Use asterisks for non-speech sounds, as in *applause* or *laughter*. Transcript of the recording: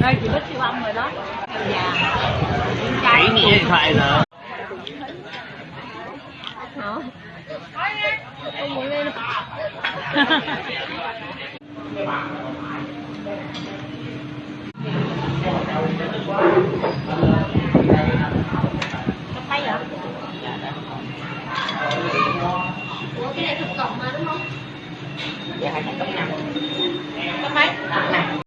Đây chị biết siêu âm rồi đó. Dạ. Chỉ nghe điện thoại rồi Hả? Không muốn lên *laughs* cộng mà đúng không? Giờ hai cộng năm.